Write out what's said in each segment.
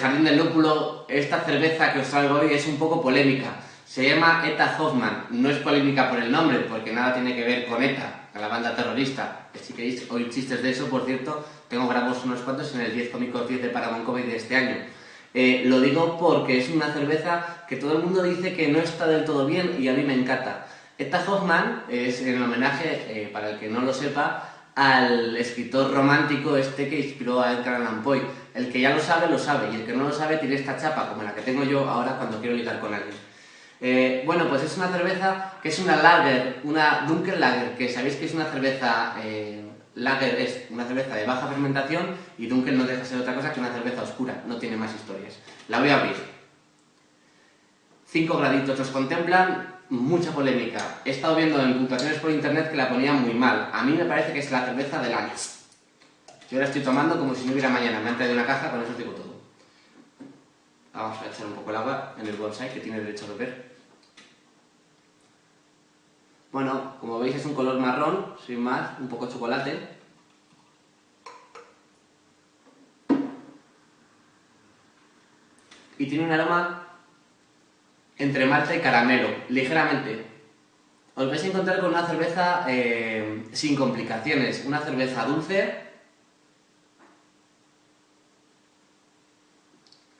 Jardín del Lúpulo, esta cerveza que os traigo hoy es un poco polémica. Se llama ETA Hoffman, no es polémica por el nombre, porque nada tiene que ver con ETA, la banda terrorista. Si queréis oír chistes de eso, por cierto, tengo grabados unos cuantos en el 10 cómicos 10 de Paramount Comedy de este año. Eh, lo digo porque es una cerveza que todo el mundo dice que no está del todo bien y a mí me encanta. ETA Hoffman es en homenaje, eh, para el que no lo sepa, al escritor romántico este que inspiró a Edgar Allan Poe. El que ya lo sabe, lo sabe, y el que no lo sabe tiene esta chapa, como la que tengo yo ahora cuando quiero ligar con alguien. Eh, bueno, pues es una cerveza que es una lager, una Dunkel Lager, que sabéis que es una cerveza... Eh, lager es una cerveza de baja fermentación y Dunkel no deja de ser otra cosa que una cerveza oscura, no tiene más historias. La voy a abrir. 5 graditos los contemplan, mucha polémica. He estado viendo en puntuaciones por internet que la ponían muy mal. A mí me parece que es la cerveza del año. Yo la estoy tomando como si no hubiera mañana. Me han traído una caja, con eso os digo todo. Vamos a echar un poco el agua en el bonsai que tiene derecho a beber. Bueno, como veis es un color marrón, sin más, un poco chocolate. Y tiene un aroma entre malta y caramelo, ligeramente. Os vais a encontrar con una cerveza eh, sin complicaciones, una cerveza dulce.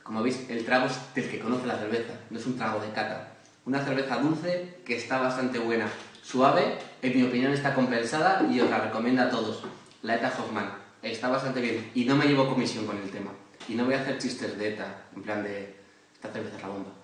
Como veis, el trago es del que conoce la cerveza, no es un trago de cata. Una cerveza dulce que está bastante buena. Suave, en mi opinión está compensada y os la recomiendo a todos. La ETA Hoffman. Está bastante bien y no me llevo comisión con el tema. Y no voy a hacer chistes de ETA, en plan de esta cerveza es la bomba.